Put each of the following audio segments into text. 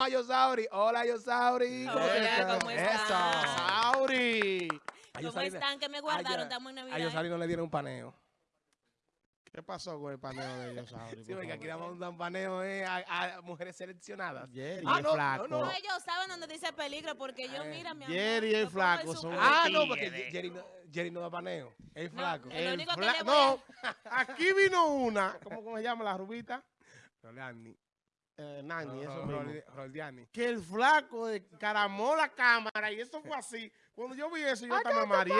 a Yosauri. Hola, Yosauri. Hola, ¿cómo están? Eso. Sauri. A ¿Cómo Yosauri- están? ¿Qué me guardaron? Estamos en A Navidad. Yosauri no le dieron un paneo. ¿Qué pasó con el paneo de ellos, Sauri? Sí, por porque aquí damos un dan paneo eh, a, a mujeres seleccionadas. Jerry Ah, no, flaco. no, No, ellos saben dónde dice peligro porque yo, Eh, mira, mi amor. Jerry es flaco, son. Ah, no, porque Jerry no, Jerry no da paneo. Es No, flaco. El único que le voy No, aquí vino una, ¿cómo, cómo se llama la rubita? Rolani. Eh, Nani, eso Ro- mismo. Rol- Roldiani. Que el flaco de caramó la cámara y eso fue así. Cuando yo vi eso, yo hasta me mareé.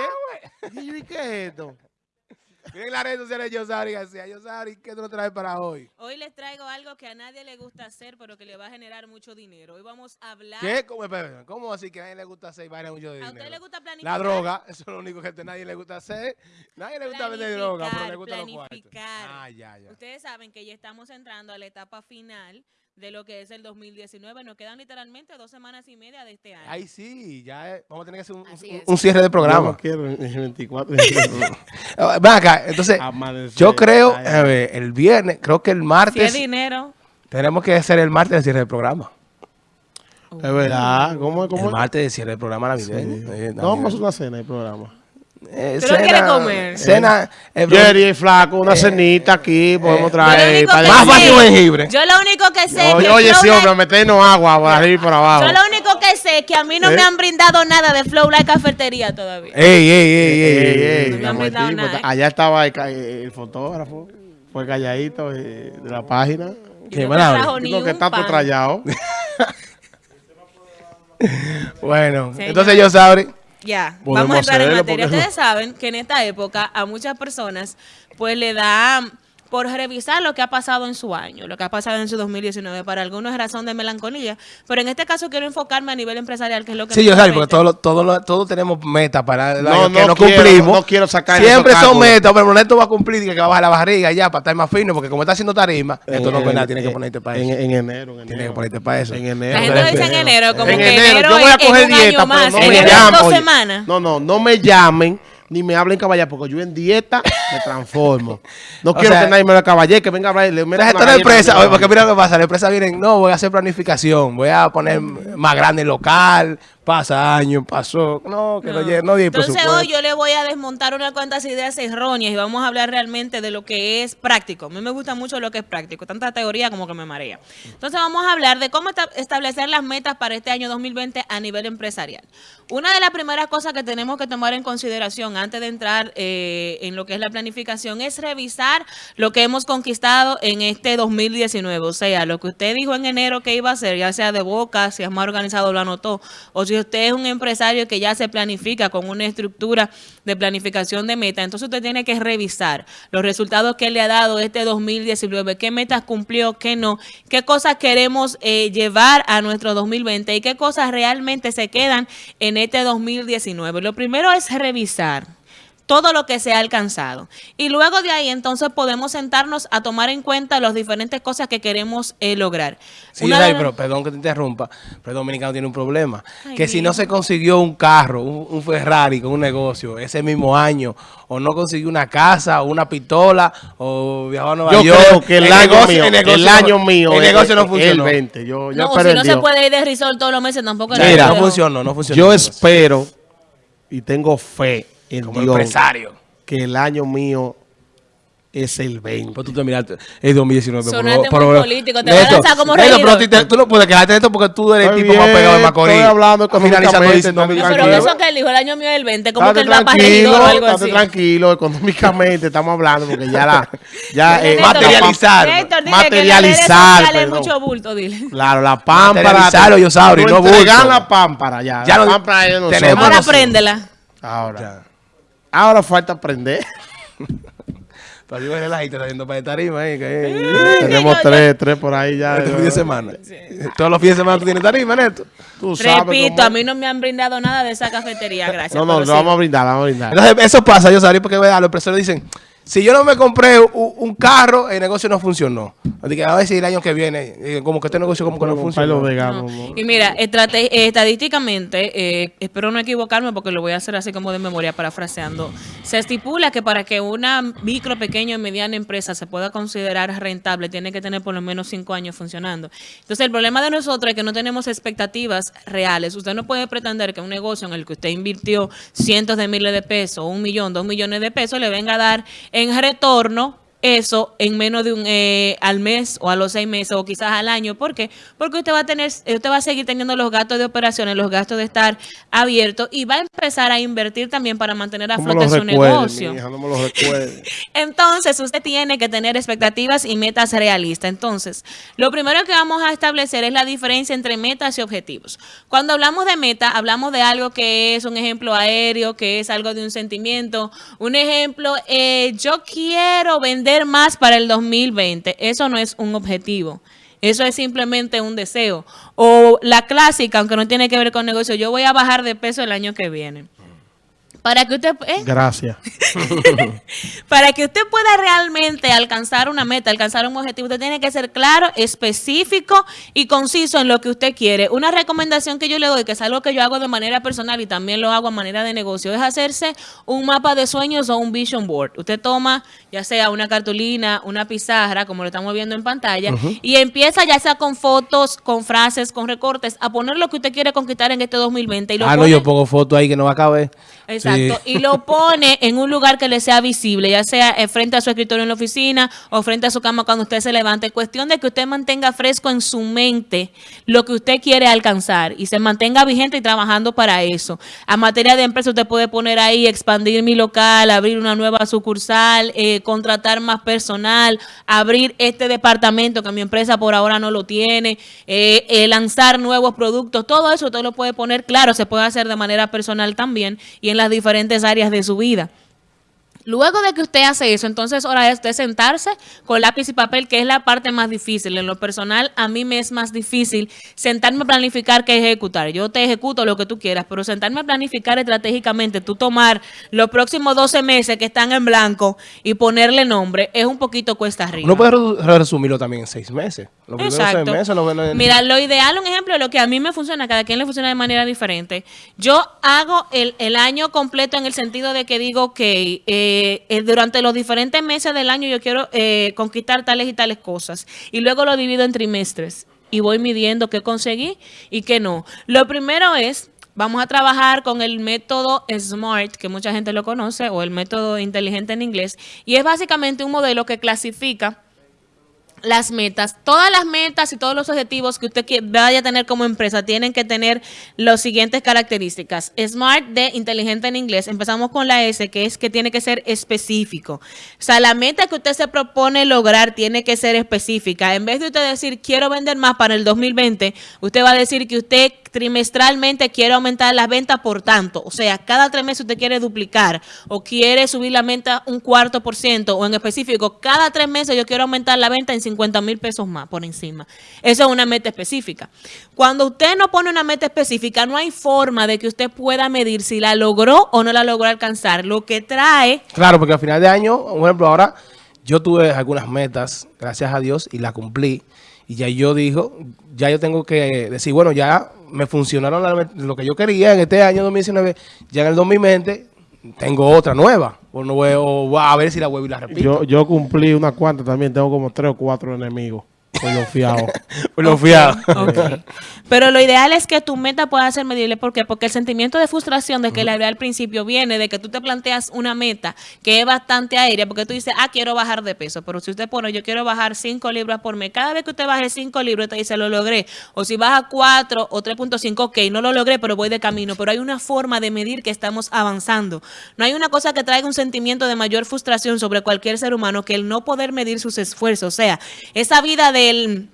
Y yo, ¿y qué es esto? Miren las redes sociales de Yosauri García. Yosauri, ¿qué tú nos traes para hoy? Hoy les traigo algo que a nadie le gusta hacer, pero que le va a generar mucho dinero. Hoy vamos a hablar. ¿Qué? ¿Cómo, ¿Cómo así que a nadie le gusta hacer y vaina mucho de ¿A dinero? usted le gusta planificar? La droga, eso es lo único que a nadie le gusta hacer. Nadie le gusta vender droga, pero le gusta los cuartos. planificar. Ah, ya, ya. Ustedes saben que ya estamos entrando a la etapa final de lo que es el 2019. Nos quedan literalmente dos semanas y media de este año. Ay, sí, ya eh, vamos a tener que hacer un, cierre de programa. no quiero el 24. Ah, Ven acá, entonces, Amanecer. yo creo, a ver, el viernes, creo que el si es martes, dinero. tenemos que hacer el martes el cierre del programa. Es verdad. ¿Cómo es? ¿Cómo El es? martes el cierre del programa Sí. navideño. eh, No vamos a hacer una cena del programa. Eh, ¿Tú lo quieres comer? Cena, eh, Jerry es flaco, una cenita aquí, podemos eh, traer. Más un jengibre. Yo lo único que sé es Oye, que oye, sí, hombre, meternos agua por arriba y por abajo. Yo lo único que sé es que a mí no ¿Eh? me han brindado nada de Flow Like Cafetería todavía. Ey, ey, ey, ey, Ey, ey, ey, ey. No me han brindado nada, ¿eh? Allá estaba el, el fotógrafo, fue calladito eh, de la página. Qué no ni Digo que está trallado. Bueno, entonces yo sabré. Ya, vamos a entrar en materia. Ustedes saben que en esta época a muchas personas pues le da por revisar lo que ha pasado en su año, lo que ha pasado en su 2019. Para algunos es razón de melancolía, pero en este caso quiero enfocarme a nivel empresarial, que es lo que Sí, yo sé, porque todos todos tenemos metas para el No, año que no quiero, cumplimos. no quiero sacar Siempre son metas, pero Neto va a cumplir y que va a bajar la barriga ya para estar más fino, porque como está haciendo tarima, esto no es nada, tienes que ponerte para en, eso. en enero, en enero. Tienes que ponerte para eso. En enero. La gente lo dice en enero, como En que enero, enero, yo voy a coger dieta, más, pero no me llamen. dos oye, semanas. No, no, no me llamen ni me hablen caballero, porque yo en dieta me transformo. No quiero sea, que nadie me lo caballero, que venga a hablar la empresa, en la oye, porque mira lo que pasa, la empresa viene, no, voy a hacer planificación, voy a poner más grande el local, pasa año, pasó, no, que no, no di Entonces presupuesto. hoy yo le voy a desmontar unas cuantas ideas erróneas y vamos a hablar realmente de lo que es práctico. A mí me gusta mucho lo que es práctico, tanta teoría como que me marea. Entonces vamos a hablar de cómo esta- establecer las metas para este año 2020 a nivel empresarial. Una de las primeras cosas que tenemos que tomar en consideración antes de entrar eh, en lo que es la planificación es revisar lo que hemos conquistado en este 2019. O sea, lo que usted dijo en enero que iba a hacer, ya sea de boca, si es más organizado lo anotó, o si usted es un empresario que ya se planifica con una estructura de planificación de meta, entonces usted tiene que revisar los resultados que le ha dado este 2019, qué metas cumplió, qué no, qué cosas queremos eh, llevar a nuestro 2020 y qué cosas realmente se quedan en este 2019. Lo primero es revisar todo lo que se ha alcanzado. Y luego de ahí entonces podemos sentarnos a tomar en cuenta las diferentes cosas que queremos eh, lograr. Sí, Una de pero perdón que te interrumpa, pero el dominicano tiene un problema. Ay, que si no se consiguió un carro, un, un Ferrari con un negocio ese mismo año, o no consiguió una casa, o una pistola, o viajó a Nueva Yo York. creo que el, año negocio- mío, el, negocio no- año mío el negocio no funcionó. el 20. Yo, yo No, si no se puede ir de risol todos los meses tampoco. es Mira, no funcionó, no funcionó. Yo espero y tengo fe en como Dios empresario. que el año mío es el 20. Pues tú te miraste, es 2019. por Sonaste muy pero- político, te vas a lanzar como regidor. pero tú, te- tú no puedes quedarte esto porque tú eres el tipo más pegado de Macorís. estoy hablando finalizando económicamente, no me No, "Mira, pero tranquilo". eso que él dijo el año mío del 20, como que él va para o algo así. tranquilo, económicamente estamos hablando porque ya la, ya eh, Néstor, materializar, Néstor, dile que materializar, perdón. mucho bulto, dile. Claro, la pámpara. Materializarlo, yo sabro, y no entregan bulto. la pámpara ya. Ya la pámpara es Ahora préndela. Ahora. Ahora falta aprender. Pero yo la gente está haciendo para tarima ahí. Que, Tenemos tres, tres por ahí ya. este fin de semana. Todos los fines de semana tú tienes tarima, Neto. Tú sabes Repito, cómo- a mí no me han brindado nada de esa cafetería, gracias. No, no, sí. vamos a brindar, vamos a brindar. Entonces, eso pasa, yo sabía porque ¿verdad? los empresarios dicen, Si yo no me compré un, un carro, el negocio no funcionó. Así que a ver si el año que viene, eh, como que este negocio como que no. ¿no? Y mira, eh, estadísticamente, eh, espero no equivocarme porque lo voy a hacer así como de memoria, parafraseando, se estipula que para que una micro, pequeña y mediana empresa se pueda considerar rentable, tiene que tener por lo menos cinco años funcionando. Entonces, el problema de nosotros es que no tenemos expectativas reales. Usted no puede pretender que un negocio en el que usted invirtió cientos de miles de pesos, un millón, dos millones de pesos, le venga a dar en retorno eso en menos de un eh, al mes o a los seis meses o quizás al año. ¿Por qué? Porque usted va a tener, usted va a seguir teniendo los gastos de operaciones, los gastos de estar abierto y va a empezar a invertir también para mantener a ¿Cómo flote lo su negocio. hija? No me. Entonces, usted tiene que tener expectativas y metas realistas. Entonces, lo primero que vamos a establecer es la diferencia entre metas y objetivos. Cuando hablamos de meta, hablamos de algo que es un ejemplo aéreo, que es algo de un sentimiento. Un ejemplo, eh, yo quiero vender más para el 2020. Eso no es un objetivo. Eso es simplemente un deseo. O la clásica, aunque no tiene que ver con negocio, yo voy a bajar de peso el año que viene. Para que usted... ¿eh? Gracias. Para que usted pueda realmente alcanzar una meta, alcanzar un objetivo, usted tiene que ser claro, específico y conciso en lo que usted quiere. Una recomendación que yo le doy, que es algo que yo hago de manera personal y también lo hago a manera de negocio, es hacerse un mapa de sueños o un vision board. Usted toma ya sea una cartulina, una pizarra, como lo estamos viendo en pantalla, y empieza ya sea con fotos, con frases, con recortes, a poner lo que usted quiere conquistar en este 2020. Y lo Ah, no, yo pongo fotos ahí que no va a caber. Exacto, Sí. Y lo pone en un lugar que le sea visible, ya sea eh, frente a su escritorio en la oficina o frente a su cama cuando usted se levante. Cuestión de que usted mantenga fresco en su mente lo que usted quiere alcanzar y se mantenga vigente y trabajando para eso. A materia de empresa, usted puede poner ahí expandir mi local, abrir una nueva sucursal, eh, contratar más personal, abrir este departamento que mi empresa por ahora no lo tiene, eh, eh, lanzar nuevos productos, todo eso usted lo puede poner claro, se puede hacer de manera personal también y en las diferentes áreas de su vida. Luego de que usted hace eso, entonces hora es de sentarse con lápiz y papel, que es la parte más difícil. En lo personal, a mí me es más difícil sentarme a planificar que ejecutar. Yo te ejecuto lo que tú quieras, pero sentarme a planificar estratégicamente, tú tomar los próximos 12 meses que están en blanco y ponerle nombre, es un poquito cuesta arriba. Uno puede redu- resumirlo también en seis meses. Los primeros Exacto. seis meses, no, no- Mira, lo ideal, un ejemplo de lo que a mí me funciona, cada quien le funciona de manera diferente. Yo hago el, el año completo en el sentido de que digo que eh, eh, durante los diferentes meses del año yo quiero eh, conquistar tales y tales cosas. Y luego lo divido en trimestres y voy midiendo qué conseguí y qué no. Lo primero es... Vamos a trabajar con el método SMART, que mucha gente lo conoce, o el método inteligente en inglés, y es básicamente un modelo que clasifica las metas, todas las metas y todos los objetivos que usted vaya a tener como empresa tienen que tener las siguientes características. Smart de inteligente en inglés. Empezamos con la S, que es que tiene que ser específico. O sea, la meta que usted se propone lograr tiene que ser específica. En vez de usted decir, quiero vender más para el 2020, usted va a decir que usted trimestralmente quiere aumentar las ventas por tanto. O sea, cada tres meses usted quiere duplicar o quiere subir la venta un cuarto por ciento o en específico, cada tres meses yo quiero aumentar la venta en 50 mil pesos más por encima. Eso es una meta específica. Cuando usted no pone una meta específica, no hay forma de que usted pueda medir si la logró o no la logró alcanzar. Lo que trae Claro, porque al final de año, por ejemplo, ahora yo tuve algunas metas, gracias a Dios, y las cumplí. Y ya yo dijo, ya yo tengo que decir, bueno, ya me funcionaron la- lo que yo quería en este año 2019, ya en el 2020 tengo otra nueva. O, no voy, o voy a ver si la vuelvo y la repito. Yo, yo cumplí una cuanta también. Tengo como tres o cuatro enemigos. Por lo fiado. Por lo fiado. Ok. Pero lo ideal es que tu meta pueda ser medible. ¿Por qué? Porque el sentimiento de frustración de que le hablé al principio viene de que tú te planteas una meta que es bastante aérea, porque tú dices, ah, quiero bajar de peso. Pero si usted pone, yo quiero bajar 5 libras por mes, cada vez que usted baje 5 libras, te dice, lo logré. O si baja 4 o 3.5, ok, no lo logré, pero voy de camino. Pero hay una forma de medir que estamos avanzando. No hay una cosa que traiga un sentimiento de mayor frustración sobre cualquier ser humano que el no poder medir sus esfuerzos. O sea, esa vida del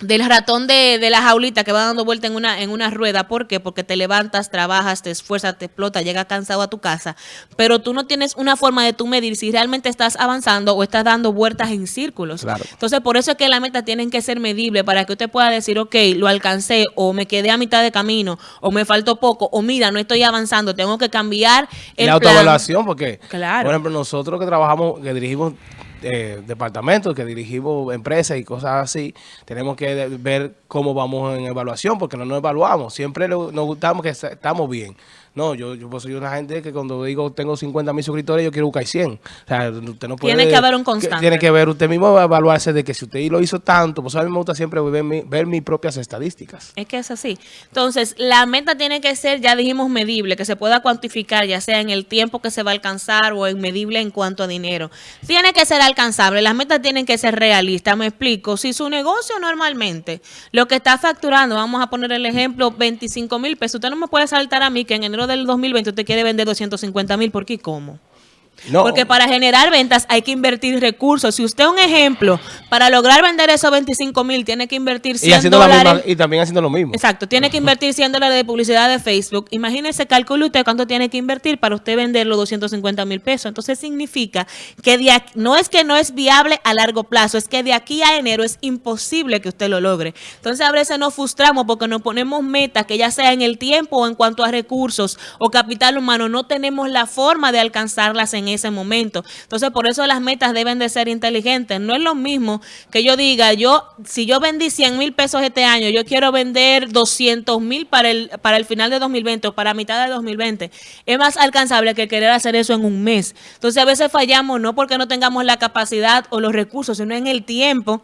del ratón de, de la jaulita que va dando vuelta en una, en una rueda. ¿Por qué? Porque te levantas, trabajas, te esfuerzas, te explotas, llegas cansado a tu casa, pero tú no tienes una forma de tú medir si realmente estás avanzando o estás dando vueltas en círculos. Claro. Entonces, por eso es que las metas tienen que ser medibles para que usted pueda decir, ok, lo alcancé o me quedé a mitad de camino o me faltó poco o mira, no estoy avanzando, tengo que cambiar el la autoevaluación, porque, Claro. por ejemplo, nosotros que trabajamos, que dirigimos eh, departamentos, que dirigimos empresas y cosas así, tenemos que ver cómo vamos en evaluación, porque no nos evaluamos. Siempre nos gustamos que est- estamos bien. No, yo, yo pues, soy una gente que cuando digo tengo 50 mil suscriptores, yo quiero buscar 100. O sea, usted no puede... Tiene que haber un constante. Tiene que ver, usted mismo va a evaluarse de que si usted lo hizo tanto, pues a mí me gusta siempre ver, mi- ver mis propias estadísticas. Es que es así. Entonces, la meta tiene que ser, ya dijimos, medible, que se pueda cuantificar, ya sea en el tiempo que se va a alcanzar o en medible en cuanto a dinero. Tiene que ser alcanzable, las metas tienen que ser realistas. Me explico, si su negocio normalmente lo que está facturando, vamos a poner el ejemplo, 25 mil pesos, usted no me puede saltar a mí que en enero del 2020 usted quiere vender 250 mil, ¿por qué y cómo? No, Porque para generar ventas hay que invertir recursos. Si usted, un ejemplo, para lograr vender esos 25 mil, tiene que invertir 100 y, dólares. misma, y también haciendo lo mismo. Exacto, tiene que invertir 100 dólares de publicidad de Facebook. Imagínese, calcule usted cuánto tiene que invertir para usted vender los 250 mil pesos. Entonces significa que de aquí- no es que no es viable a largo plazo, es que de aquí a enero es imposible que usted lo logre. Entonces a veces nos frustramos porque nos ponemos metas que ya sea en el tiempo o en cuanto a recursos o capital humano, no tenemos la forma de alcanzarlas en ese momento. Entonces por eso las metas deben de ser inteligentes. No es lo mismo que yo diga, yo si yo vendí 100 mil pesos este año, yo quiero vender 200 mil para el, para el final de 2020 o para mitad de 2020. Es más alcanzable que querer hacer eso en un mes. Entonces a veces fallamos no porque no tengamos la capacidad o los recursos, sino en el tiempo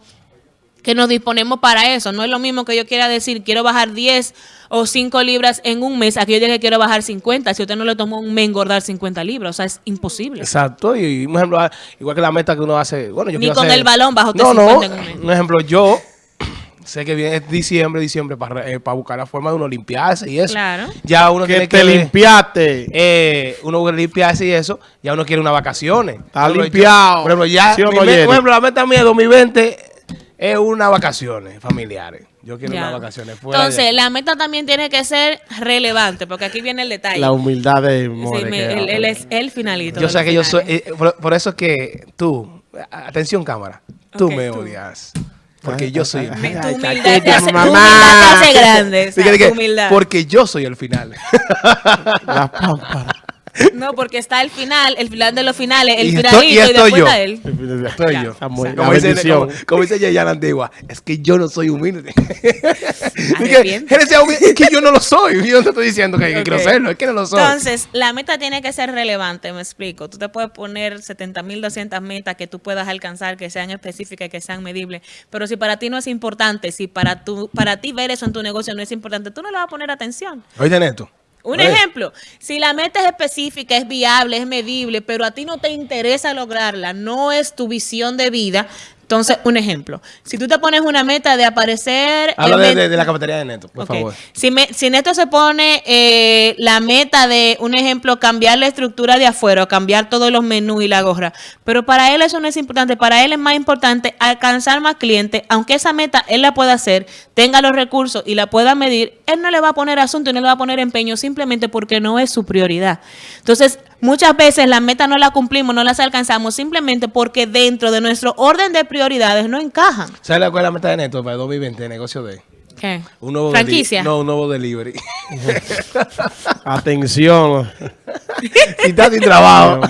que nos disponemos para eso. No es lo mismo que yo quiera decir, quiero bajar 10 o 5 libras en un mes, a que yo diga que quiero bajar 50. Si usted no le tomó un mes engordar 50 libras, o sea, es imposible. Exacto, y un ejemplo, igual que la meta que uno hace, bueno, yo Ni quiero con hacer- el balón bajo No, no, 50 en un mes. un ejemplo, yo sé que viene diciembre, diciembre, para, eh, para buscar la forma de uno limpiarse y eso. Claro. Ya uno Que tiene te que limpiaste. eh, uno quiere limpiarse y eso, ya uno quiere unas vacaciones. Está Por ejemplo, yo- limpiado. por ejemplo, ya, ¿Sí o mi no, me- Jerry? por ejemplo, la meta mía de 2020 es unas vacaciones familiares. Yo quiero Ya. unas vacaciones fuera de- Entonces, la meta también tiene que ser relevante, porque aquí viene el detalle. La humildad de Sí, More. me- que- él, él es el finalito. Yo sé que yo soy, finales. eh, por, por eso es que tú, atención cámara, tú me tú. odias. Porque yo soy el Mi- final. tu humildad te hace, mamá. humildad te hace grande. Porque yo soy el final. La pámpara. No, porque está el final, el final de los finales, el Y estoy- finalito y y, estoy después yo. está él. Ya. yo. La Como dice, como, como dice Yayana Antigua, es que yo no soy humilde. Es que yo no lo soy. Yo no te estoy diciendo que, que quiero serlo, es que no lo soy. Entonces, la meta tiene que ser relevante, me explico. Tú te puedes poner 70.200 metas que tú puedas alcanzar, que sean específicas, que sean medibles, pero si para ti no es importante, si para, tu, para ti ver eso en tu negocio no es importante, tú no le vas a poner atención. Oye, Neto. Un ejemplo, si la meta es específica, es viable, es medible, pero a ti no te interesa lograrla, no es tu visión de vida, entonces, un ejemplo, si tú te pones una meta de aparecer... Habla de, de la cafetería de Neto, por favor. Si, me, si Neto se pone eh, la meta de, un ejemplo, cambiar la estructura de afuera, cambiar todos los menús y la gorra, pero para él eso no es importante, para él es más importante alcanzar más clientes, aunque esa meta él la pueda hacer, tenga los recursos y la pueda medir, él no le va a poner asunto y no le va a poner empeño simplemente porque no es su prioridad. Entonces, muchas veces la meta no la cumplimos, no las alcanzamos simplemente porque dentro de nuestro orden de prioridades no encajan. ¿Sabes cuál es la meta de Neto para el 2020, negocio de? ¿Qué? Un nuevo Franquicia. No, un nuevo delivery. Atención. si estás sin trabajo.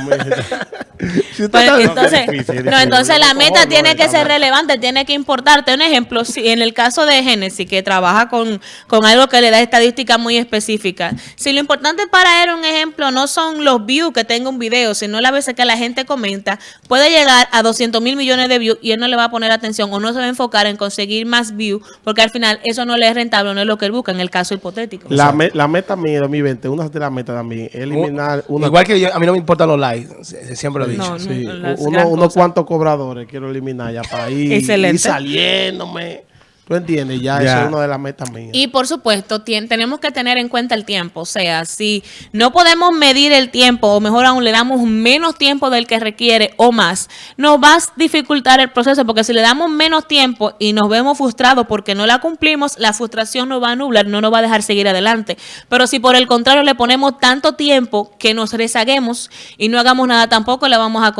Si entonces, difícil, no, entonces la meta no, tiene no, que no, ser no. relevante, tiene que importarte. Un ejemplo, si en el caso de Genesis, que trabaja con, con algo que le da estadísticas muy específicas, si lo importante para él, un ejemplo, no son los views que tenga un video, sino las veces que la gente comenta, puede llegar a 200 mil millones de views y él no le va a poner atención o no se va a enfocar en conseguir más views, porque al final eso no le es rentable, no es lo que él busca en el caso hipotético. La, me- la meta mía de 2020, una de las metas también, es eliminar una, Igual que yo, a mí no me importan los likes, siempre lo he dicho. No, sí, las uno- unos cuantos cobradores quiero eliminar ya para ir, ir saliéndome. ¿Tú entiendes? Ya, Ya. eso es una de las metas mías. Y por supuesto, tenemos que tener en cuenta el tiempo. O sea, si no podemos medir el tiempo, o mejor aún le damos menos tiempo del que requiere o más, nos va a dificultar el proceso, porque si le damos menos tiempo y nos vemos frustrados porque no la cumplimos, la frustración nos va a nublar, no nos va a dejar seguir adelante. Pero si por el contrario le ponemos tanto tiempo que nos rezaguemos y no hagamos nada tampoco, le vamos a,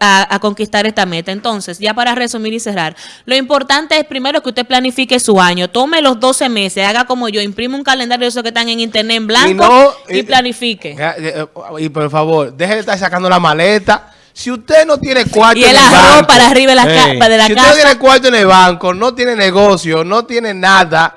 a- a conquistar esta meta. Entonces, ya para resumir y cerrar, lo importante es primero que usted planifique su año, tome los 12 meses, haga como yo, imprime un calendario de esos que están en internet en blanco y, no, eh, planifique. Ya, eh, Y por favor, deje de estar sacando la maleta. Si usted no tiene cuarto Y en el el arroz banco, para arriba de la, ca- Ey. de la si usted no casa. tiene cuarto en el banco, no tiene negocio, no tiene nada,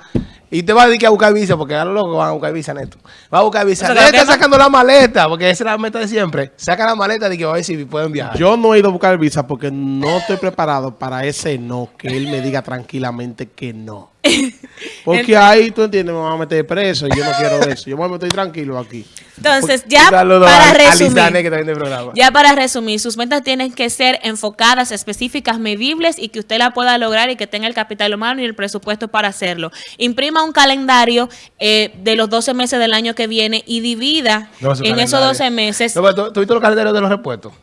y te va a dedicar a buscar visa, porque ahora lo que van a buscar visa neto. Va a buscar visa. De creo estar que sacando la maleta, porque esa es la meta de siempre. Saca la maleta de que va a ver si pueden viajar. Yo no he ido a buscar visa porque no estoy preparado para ese no, que él me diga tranquilamente que no. Porque ahí, tú entiendes, me van a meter preso y yo no quiero eso. Yo me estoy tranquilo aquí. Entonces, ya para resumir. Ya para resumir, sus metas tienen que ser enfocadas, específicas, medibles y que usted la pueda lograr y que tenga el capital humano y el presupuesto para hacerlo. Imprima un calendario eh, de los 12 meses del año que viene y divida No, en esos calendario. 12 meses. No, pero ¿tú, tú viste los calendarios de los repuestos?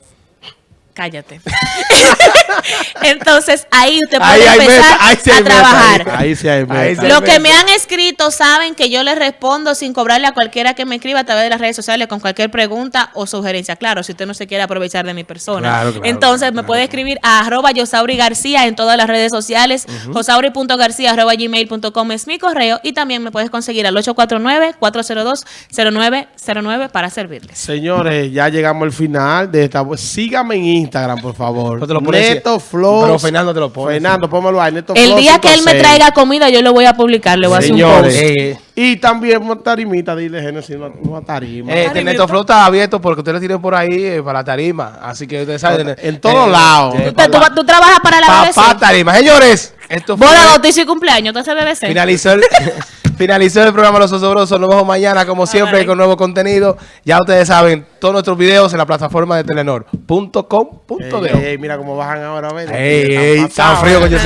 Cállate. Entonces, ahí usted puede Ahí empezar meta, ahí a meta, trabajar. ahí. Ahí sí hay Ahí meta. sí hay Los que me han escrito saben que yo les respondo sin cobrarle a cualquiera que me escriba a través de las redes sociales con cualquier pregunta o sugerencia. Claro, si usted no se quiere aprovechar de mi persona. Claro, claro, Entonces claro, me puede escribir a arroba Yosauri García en todas las redes sociales. Josauri.garcía arroba gmail.com es mi correo. Y también me puedes conseguir al 849-402-0909 para servirles. Señores, ya llegamos al final de esta. Sígame en Instagram, por favor. No te lo Neto. Flow. Pero Fernando te lo pone, Fernando, pónmelo ahí. Neto El día que él me 56. traiga comida, yo lo voy a publicar. Le voy a hacer un Señores. post. Eh, Y también una tarimita, dile Genesis, una, una tarima. Eh, este Neto Flow está abierto porque ustedes lo tienen por ahí eh, para la tarima. Así que ustedes saben. En todos lados. eh, ¿Tú, tú- tú trabajas para la BBC? Papá tarima. Señores, esto fue. Boda, bautizo y cumpleaños. ¿Tú haces BBC? Finalizó el, finalizó el programa Los Osobrosos. Nos vemos mañana, como siempre, bye. con nuevo contenido. Ya ustedes saben, todos nuestros videos en la plataforma de telenor.com.de. Mira cómo bajan ahora. Ey, ey, está frío, coño.